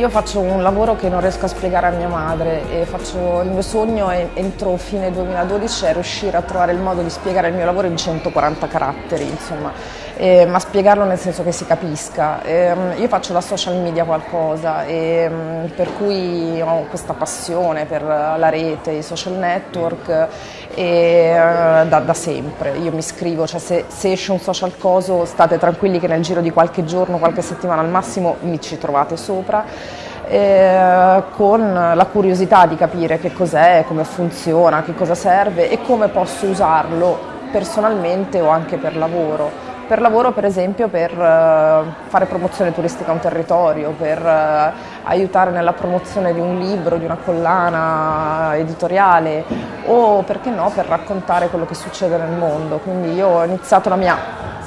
Io faccio un lavoro che non riesco a spiegare a mia madre e faccio, il mio sogno è, entro fine 2012 è riuscire a trovare il modo di spiegare il mio lavoro in 140 caratteri, insomma, eh, ma spiegarlo nel senso che si capisca. Eh, io faccio da social media qualcosa e mm, per cui ho questa passione per la rete, i social network e, uh, da, da, sempre. Io mi scrivo, cioè se, se esce un social coso state tranquilli che nel giro di qualche giorno, qualche settimana al massimo mi ci trovate sopra eh, con la curiosità di capire che cos'è, come funziona, che cosa serve e come posso usarlo personalmente o anche per lavoro. Per lavoro per esempio per uh, fare promozione turistica a un territorio, per uh, aiutare nella promozione di un libro, di una collana editoriale o perché no per raccontare quello che succede nel mondo. Quindi io ho iniziato la mia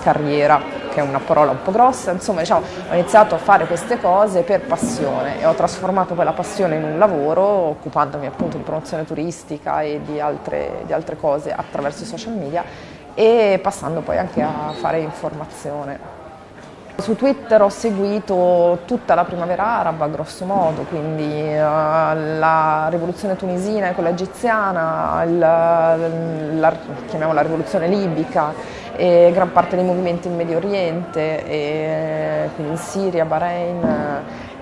carriera che è una parola un po' grossa, insomma diciamo, ho iniziato a fare queste cose per passione e ho trasformato quella passione in un lavoro occupandomi appunto di promozione turistica e di altre, di altre cose attraverso i social media e passando poi anche a fare informazione. Su Twitter ho seguito tutta la primavera araba, grosso modo, quindi uh, la rivoluzione tunisina e quella egiziana, il, la, chiamiamola rivoluzione libica, e gran parte dei movimenti in Medio Oriente, e, quindi in Siria, Bahrain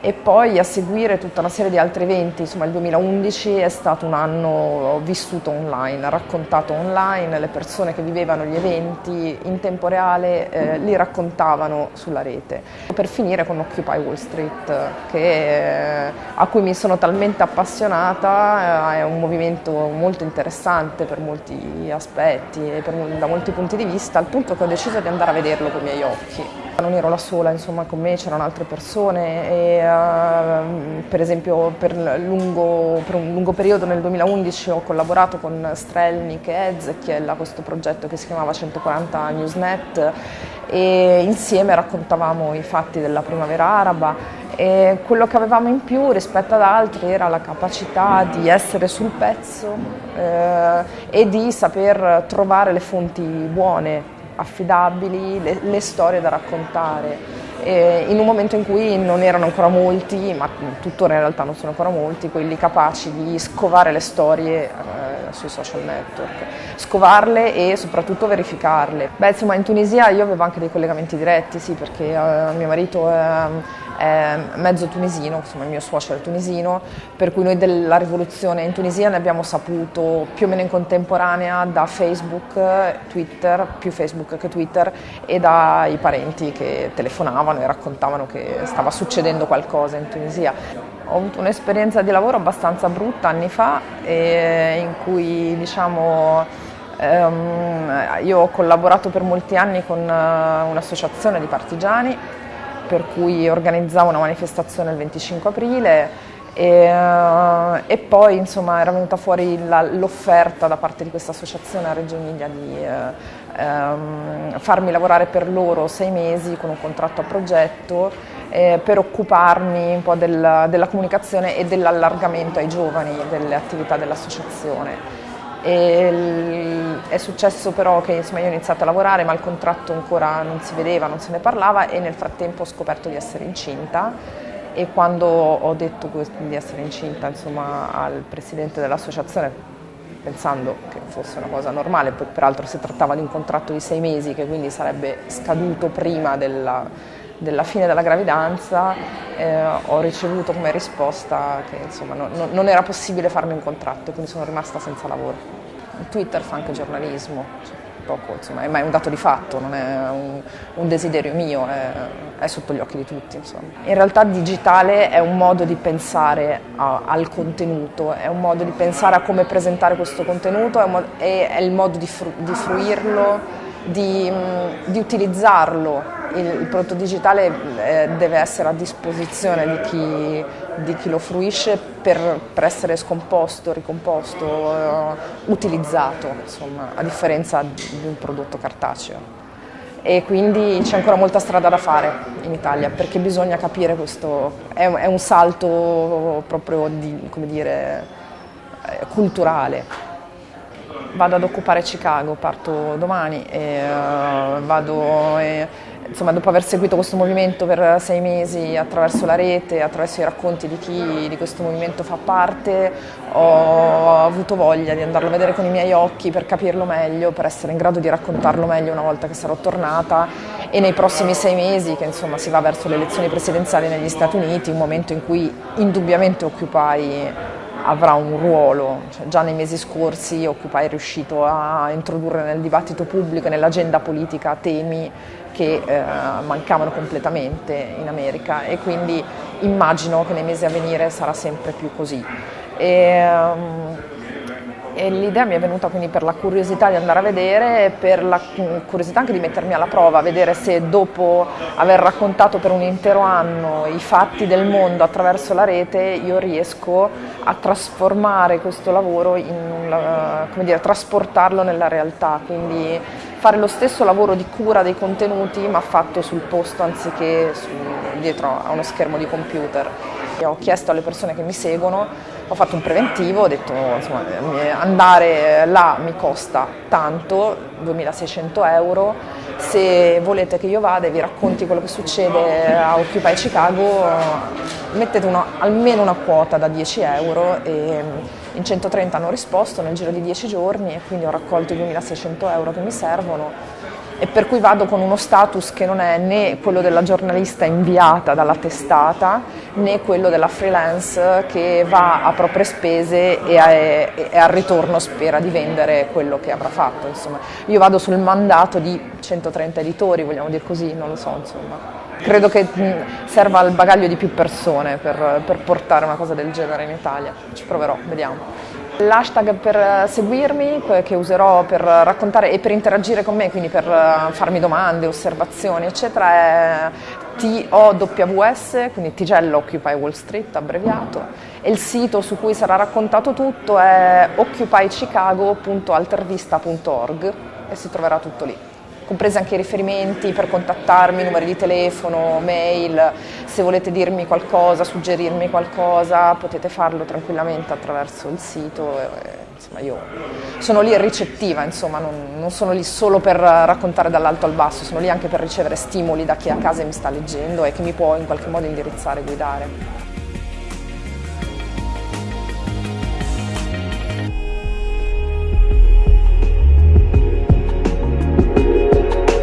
e poi a seguire tutta una serie di altri eventi, insomma il 2011 è stato un anno vissuto online, raccontato online, le persone che vivevano gli eventi in tempo reale eh, li raccontavano sulla rete. Per finire con Occupy Wall Street, che, eh, a cui mi sono talmente appassionata, eh, è un movimento molto interessante per molti aspetti e per, da molti punti di vista, al punto che ho deciso di andare a vederlo con i miei occhi. Non ero la sola, insomma con me c'erano altre persone e uh, per esempio per, lungo, per, un lungo periodo nel 2011 ho collaborato con Strelnik e Ezechiel a questo progetto che si chiamava 140 Newsnet e insieme raccontavamo i fatti della primavera araba e quello che avevamo in più rispetto ad altri era la capacità di essere sul pezzo eh, e di saper trovare le fonti buone affidabili, le, le storie da raccontare. E in un momento in cui non erano ancora molti, ma tuttora in realtà non sono ancora molti, quelli capaci di scovare le storie eh, sui social network, scovarle e soprattutto verificarle. Beh, insomma, in Tunisia io avevo anche dei collegamenti diretti, sì, perché eh, mio marito è è mezzo tunisino, insomma il mio suocero è tunisino, per cui noi della rivoluzione in Tunisia ne abbiamo saputo più o meno in contemporanea da Facebook, Twitter, più Facebook che Twitter, e dai parenti che telefonavano e raccontavano che stava succedendo qualcosa in Tunisia. Ho avuto un'esperienza di lavoro abbastanza brutta anni fa, in cui diciamo, ehm, io ho collaborato per molti anni con eh, un'associazione di partigiani per cui organizzavo una manifestazione il 25 aprile e, eh, e poi insomma era venuta fuori l'offerta da parte di questa associazione a Reggio Emilia di eh, ehm, farmi lavorare per loro sei mesi con un contratto a progetto eh, per occuparmi un po' del, della comunicazione e dell'allargamento ai giovani delle attività dell'associazione. è successo però che insomma, io ho iniziato a lavorare ma il contratto ancora non si vedeva, non se ne parlava e nel frattempo ho scoperto di essere incinta e quando ho detto di essere incinta insomma, al presidente dell'associazione pensando che fosse una cosa normale, poi peraltro si trattava di un contratto di sei mesi che quindi sarebbe scaduto prima della, della fine della gravidanza, eh, ho ricevuto come risposta che insomma, no, no, non era possibile farmi un contratto, quindi sono rimasta senza lavoro. Twitter fa anche giornalismo, poco, insomma, ma è un dato di fatto, non è un, un desiderio mio, è, è, sotto gli occhi di tutti. Insomma. In realtà digitale è un modo di pensare a, al contenuto, è un modo di pensare a come presentare questo contenuto, è, è, è il modo di, fru, di fruirlo, di, di utilizzarlo. Il, prodotto digitale eh, deve essere a disposizione di chi, di chi lo fruisce per, per, essere scomposto, ricomposto, eh, utilizzato, insomma, a differenza di un prodotto cartaceo. E quindi c'è ancora molta strada da fare in Italia perché bisogna capire questo, è, è un salto proprio di, dire, eh, culturale vado ad occupare Chicago, parto domani e uh, vado... E, insomma, dopo aver seguito questo movimento per sei mesi attraverso la rete, attraverso i racconti di chi di questo movimento fa parte, ho avuto voglia di andarlo a vedere con i miei occhi per capirlo meglio, per essere in grado di raccontarlo meglio una volta che sarò tornata. E nei prossimi sei mesi, che insomma si va verso le elezioni presidenziali negli Stati Uniti, un momento in cui indubbiamente Occupy avrà un ruolo, cioè, già nei mesi scorsi Occupy è riuscito a introdurre nel dibattito pubblico e nell'agenda politica temi che eh, mancavano completamente in America e quindi immagino che nei mesi a venire sarà sempre più così. E, um, l'idea mi è venuta quindi per la curiosità di andare a vedere per la curiosità anche di mettermi alla prova, vedere se dopo aver raccontato per un intero anno i fatti del mondo attraverso la rete io riesco a trasformare questo lavoro, in, come dire, trasportarlo nella realtà, quindi fare lo stesso lavoro di cura dei contenuti ma fatto sul posto anziché su, dietro a uno schermo di computer. Ho chiesto alle persone che mi seguono, ho fatto un preventivo, ho detto insomma, andare là mi costa tanto, 2600 euro, se volete che io vada e vi racconti quello che succede a Occupy Chicago mettete una, almeno una quota da 10 euro e in 130 hanno risposto nel giro di 10 giorni e quindi ho raccolto i 2600 euro che mi servono e per cui vado con uno status che non è né quello della giornalista inviata dalla testata né quello della freelance che va a proprie spese e, a, e al ritorno spera di vendere quello che avrà fatto. Insomma. Io vado sul mandato di 130 editori, vogliamo dire così, non lo so. Insomma. Credo che serva al bagaglio di più persone per, per portare una cosa del genere in Italia. Ci proverò, vediamo. L'hashtag per seguirmi, che userò per raccontare e per interagire con me, quindi per eh, farmi domande, osservazioni, eccetera, è TOWS, quindi Tigello Occupy Wall Street abbreviato, e il sito su cui sarà raccontato tutto è occupychicago.altervista.org e si troverà tutto lì. Compresi anche i riferimenti per contattarmi, numeri di telefono, mail, se volete dirmi qualcosa, suggerirmi qualcosa, potete farlo tranquillamente attraverso il sito. Insomma, io sono lì ricettiva, insomma, non, non sono lì solo per raccontare dall'alto al basso, sono lì anche per ricevere stimoli da chi a casa mi sta leggendo e che mi può in qualche modo indirizzare e guidare.